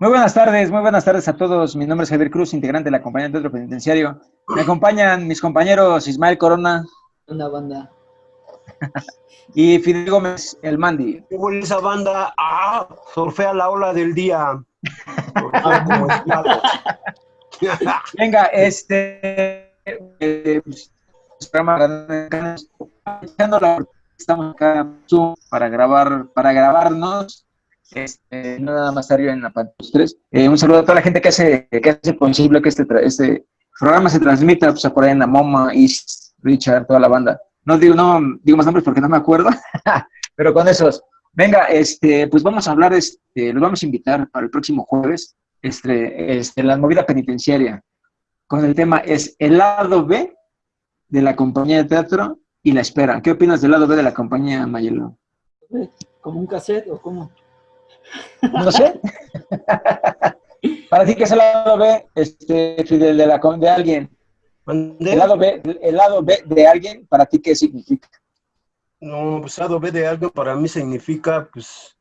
Muy buenas tardes, muy buenas tardes a todos. Mi nombre es Javier Cruz, integrante de la compañía de Teatro Penitenciario. Me acompañan mis compañeros Ismael Corona. Una banda. y Fidel Gómez, el Mandi. ¿Qué esa banda? ¡Ah! Surfea la ola del día. Venga, este... Eh, pues, estamos acá para grabar, para grabarnos este, nada más arriba en la pantalla. Eh, un saludo a toda la gente que hace, que hace posible que este, este programa se transmita, pues por ahí en la MoMA, East, Richard, toda la banda. No digo, no digo más nombres porque no me acuerdo, pero con esos. Venga, este, pues vamos a hablar, este, los vamos a invitar para el próximo jueves, este, este, la movida penitenciaria, con el tema es el lado B de la compañía de teatro y la espera. ¿Qué opinas del lado B de la compañía, Mayelo? ¿Como un cassette o cómo? No sé. Para ti, ¿qué es el lado B, este, Fidel, de, la, de alguien? El lado, B, el lado B de alguien, ¿para ti qué significa? No, pues el lado B de algo para mí significa, pues,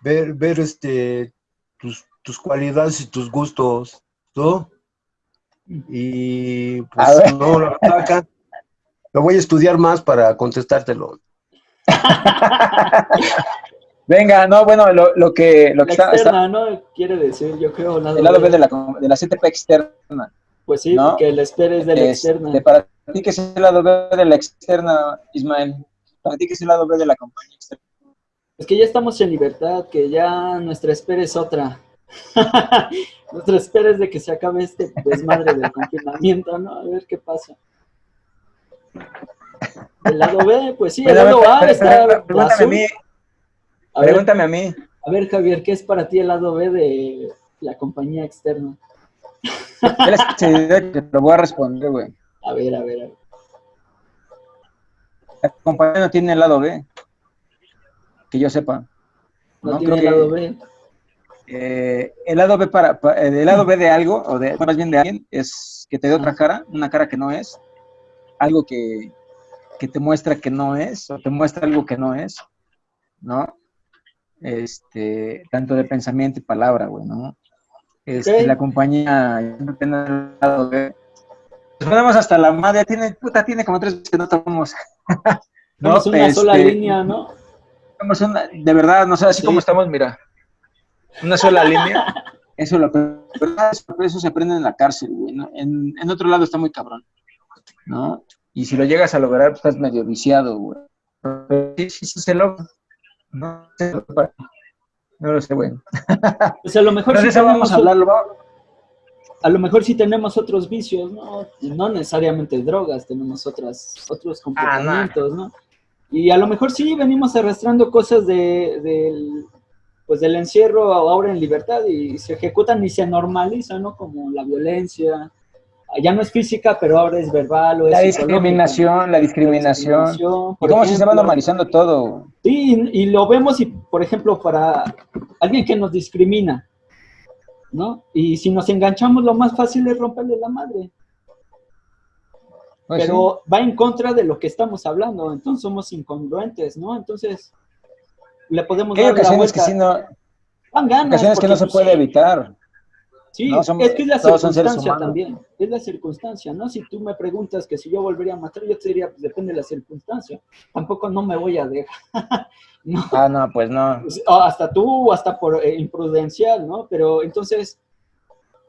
ver, ver este, tus, tus cualidades y tus gustos, ¿no? Y, pues, no, la acá, lo voy a estudiar más para contestártelo. Venga, no, bueno, lo, lo que, lo que está, externa, ¿no? Quiere decir, yo creo, nada El lado B de la, de la CTP externa. Pues sí, ¿no? que el espera es de la este, externa. Para ti, ¿qué es el lado B de la externa, Ismael? Para ti, ¿qué es el lado B de la compañía externa? Es que ya estamos en libertad, que ya nuestra espera es otra. nuestra espera es de que se acabe este desmadre del confinamiento, ¿no? A ver qué pasa. El lado B, pues sí, el lado A está Pregúntame a mí. A ver, Javier, ¿qué es para ti el lado B de la compañía externa? Te lo voy a responder, güey. A ver, a ver, a ver. La compañía no tiene el lado B. Que yo sepa. No, tiene el lado B. Eh, el lado B para, el lado B de algo, o de, más bien de alguien, es que te dé otra cara, una cara que no es, algo que, que te muestra que no es, o te muestra algo que no es, ¿no? Este, tanto de pensamiento y palabra, güey, ¿no? Este, La compañía. Nos ponemos hasta la madre, tiene, puta, tiene como tres que no tomamos. no, es una sola este, línea, ¿no? Una, de verdad, no sé, así como estamos, mira, una sola línea. Eso, lo, eso se aprende en la cárcel, güey, ¿no? En, en, otro lado está muy cabrón, ¿no? Y si lo llegas a lograr, pues estás medio viciado, güey. Pero sí, sí, sí se logra. No, no lo sé, güey. Pues a lo mejor sí vamos a hablarlo. A lo mejor sí tenemos otros vicios, ¿no? No necesariamente drogas, tenemos otras, otros ah, comportamientos, ¿no? Y a lo mejor sí venimos arrastrando cosas de, del, pues del encierro ahora en libertad y se ejecutan y se normalizan, ¿no? Como la violencia, ya no es física, pero ahora es verbal o es La discriminación, la discriminación. ¿Y cómo se va normalizando todo? Sí, y lo vemos, y por ejemplo, para alguien que nos discrimina, ¿no? Y si nos enganchamos, lo más fácil es romperle la madre. Pues pero va en contra de lo que estamos hablando, entonces somos incongruentes, ¿no? Entonces, le podemos dar la vuelta. Que no, ocasiones que no se puede evitar. Sí, es que es la circunstancia también, es la circunstancia, ¿no? Si tú me preguntas que si yo volvería a matar, yo te diría, pues depende de la circunstancia. Tampoco no me voy a dejar. no. Ah, no, pues no. Pues, hasta tú, hasta por eh, imprudencial, ¿no? Pero entonces,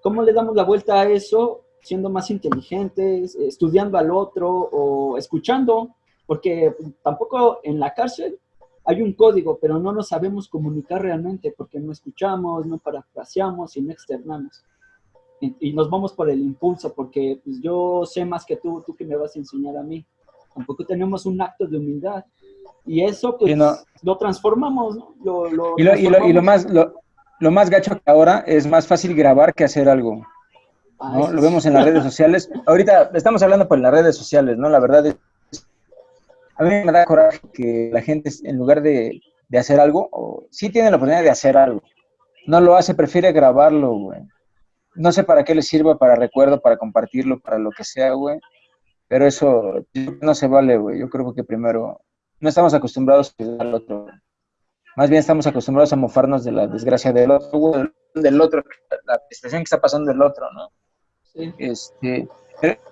¿cómo le damos la vuelta a eso? Siendo más inteligentes, estudiando al otro o escuchando, porque tampoco en la cárcel hay un código, pero no nos sabemos comunicar realmente porque no escuchamos, no parafraseamos y no externamos. Y, nos vamos por el impulso porque pues, yo sé más que tú, tú que me vas a enseñar a mí. Tampoco tenemos un acto de humildad. Y eso pues lo transformamos, ¿no? Lo, y, lo, más, lo, más gacho que ahora es más fácil grabar que hacer algo. Ah, ¿no? Lo vemos en las redes sociales. Ahorita estamos hablando por las redes sociales, ¿no? La verdad es a mí me da coraje que la gente, en lugar de, hacer algo, sí tiene la oportunidad de hacer algo, no lo hace, prefiere grabarlo, güey. No sé para qué le sirva, para recuerdo, para compartirlo, para lo que sea, güey. Pero eso no se vale, güey. Yo creo que primero no estamos acostumbrados a al otro. Más bien estamos acostumbrados a mofarnos de la desgracia del otro, del otro, la situación que está pasando del otro, ¿no? Sí. Este,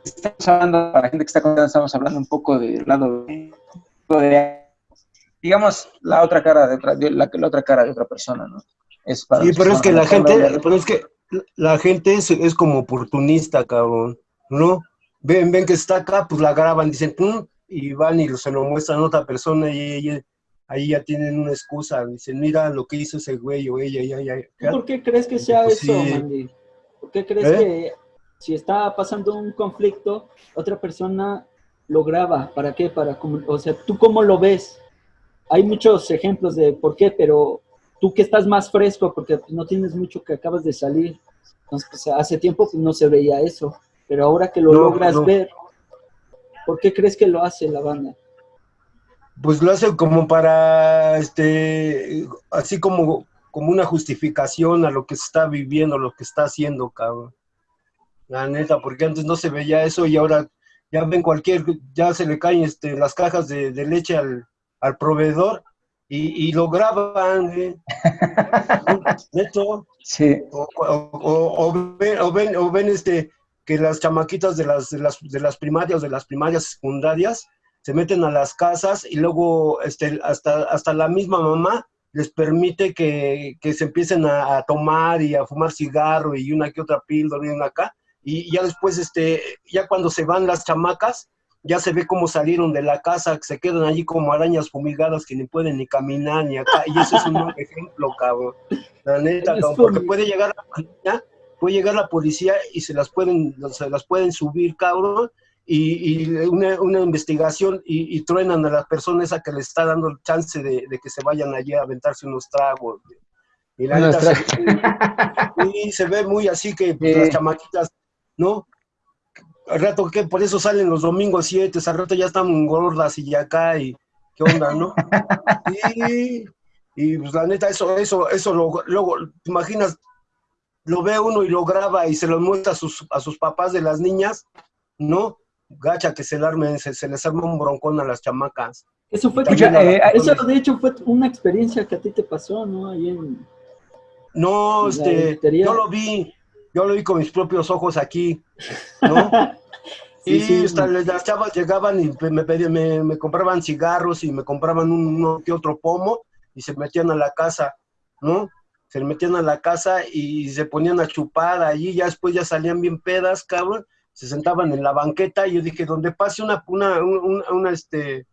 estamos hablando, para la gente que está contando, estamos hablando un poco del lado de, digamos, la otra cara de otra, la, la otra cara de otra persona, ¿no? Es para sí, pero es que la gente, pero es que la gente es, es, como oportunista, cabrón, ¿no? Ven, ven que está acá, pues la graban, dicen, Pum", y van y se lo muestran a otra persona y ahí ya tienen una excusa, dicen, mira lo que hizo ese güey o ella, ya, ya. ¿Por qué crees que sea pues eso, Mandy? ¿Por qué crees ¿Eh? que si está pasando un conflicto, otra persona lo graba? ¿Para qué? Para, o sea, ¿tú cómo lo ves? Hay muchos ejemplos de por qué, pero tú que estás más fresco, porque no tienes mucho que acabas de salir, entonces pues, hace tiempo pues, no se veía eso, pero ahora que lo logras ver, ¿por qué crees que lo hace la banda? Pues lo hace como para, este, así como, como una justificación a lo que se está viviendo, lo que está haciendo, cabrón. La neta, porque antes no se veía eso y ahora ya ven cualquier, ya se le caen este, las cajas de, de leche al, al proveedor y, lo graban, ¿eh? Neto. Sí. O, ven, o, ven, este, que las chamaquitas de las, de las, de las primarias, de las primarias secundarias, se meten a las casas y luego este, hasta, hasta la misma mamá les permite que, que se empiecen a, a, tomar y a fumar cigarro y una que otra píldora y una acá. Y ya después, este, ya cuando se van las chamacas, ya se ve cómo salieron de la casa, que se quedan allí como arañas fumigadas que ni pueden ni caminar ni acá. Y ese es un ejemplo, cabrón. La neta, cabrón, porque puede llegar la policía, puede llegar la policía y se las pueden, se las pueden subir, cabrón, y, y una, una, investigación y, y, truenan a la persona esa que le está dando el chance de, de que se vayan allí a aventarse unos tragos. Y la neta se, y se ve muy así que pues, las chamaquitas, ¿no? al rato que por eso salen los domingos 7, al rato ya están gordas y ya acá y qué onda, ¿no? y, y pues la neta, eso, eso, eso luego, ¿te imaginas? Lo ve uno y lo graba y se lo muestra a sus, a sus papás de las niñas, ¿no? Gacha que se, armen, se, les arma un broncón a las chamacas. Eso fue, eh, eso de hecho fue una experiencia que a ti te pasó, ¿no? Ahí en... No, este, yo lo vi, yo lo vi con mis propios ojos aquí, ¿no? y las chavas llegaban y me, pedían, me, compraban cigarros y me compraban uno que otro pomo y se metían a la casa, ¿no? Se metían a la casa y se ponían a chupar allí, ya después ya salían bien pedas, cabrón, se sentaban en la banqueta y yo dije, donde pase una, una, una, este,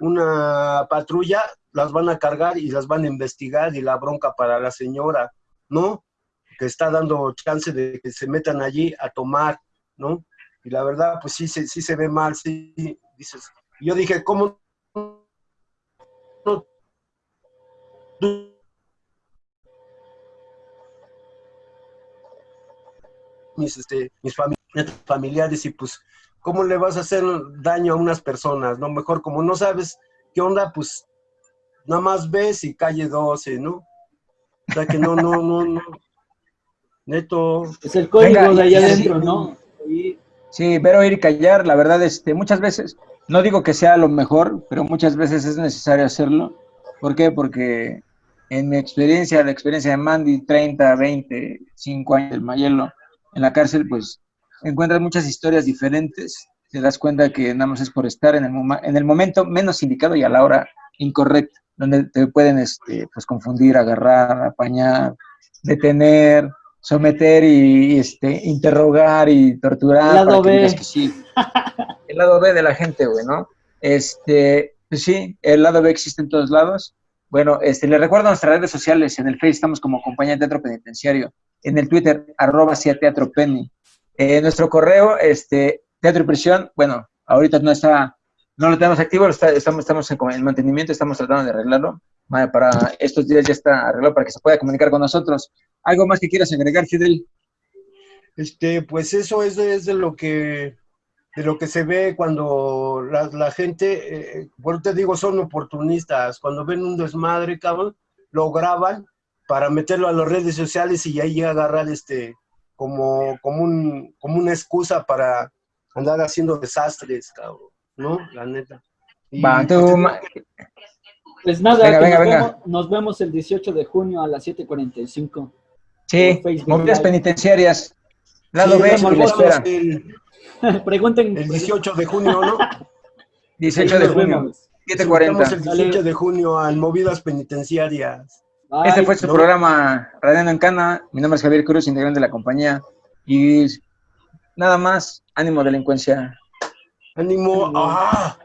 una patrulla, las van a cargar y las van a investigar y la bronca para la señora, ¿no? Está dando chance de que se metan allí a tomar, ¿no? y la verdad, pues sí, sí, sí se ve mal, sí, dices. Yo dije, ¿cómo no? Mis, este, mis familiares y pues, ¿cómo le vas a hacer daño a unas personas? No, mejor como no sabes qué onda, pues nada más ves y calle 12, ¿no? O sea que no, no, no, no. Neto. Es el código de allá adentro, ¿no? Sí, ver, oír y callar, la verdad, este, muchas veces, no digo que sea lo mejor, pero muchas veces es necesario hacerlo. ¿Por qué? Porque en mi experiencia, la experiencia de Mandy, 30, 20, 5 años del Mayelo en la cárcel, pues encuentras muchas historias diferentes. Te das cuenta que nada más es por estar en el, en el momento menos indicado y a la hora incorrecta, donde te pueden este, pues, confundir, agarrar, apañar, detener, someter y, este, interrogar y torturar. El lado B. El lado B de la gente, güey, ¿no? Este, pues sí, el lado B existe en todos lados. Bueno, este, les recuerdo nuestras redes sociales. En el Facebook estamos como Compañía de Teatro Penitenciario. En el Twitter, arroba Teatro Penny. En nuestro correo, este, Teatro y Prisión, bueno, ahorita no está, no lo tenemos activo, estamos, estamos en, en mantenimiento, estamos tratando de arreglarlo para estos días ya está arreglado para que se pueda comunicar con nosotros. ¿Algo más que quieras agregar, Fidel? Este, pues eso es de, es de lo que de lo que se ve cuando la, gente, eh, por te digo, son oportunistas. Cuando ven un desmadre, cabrón, lo graban para meterlo a las redes sociales y ahí agarrar este como, como, un, como una excusa para andar haciendo desastres, cabrón, ¿no? La neta. Va, tú, pues nada, nos, Vemos, nos, Vemos, el 18 de junio a las 7.45. Sí, movidas penitenciarias. Lado Sí, B, nos que le vemos espera. el, Pregunten. el 18 de junio, ¿no? 18 de junio, vemos. Estamos 7.40. el 18 de junio al Movidas Penitenciarias. Bye. Este fue su No. programa Radiando en Cana. Mi nombre es Javier Cruz, integrante de la compañía. Y nada más, ánimo delincuencia. Ánimo. Ánimo. ¡Ah!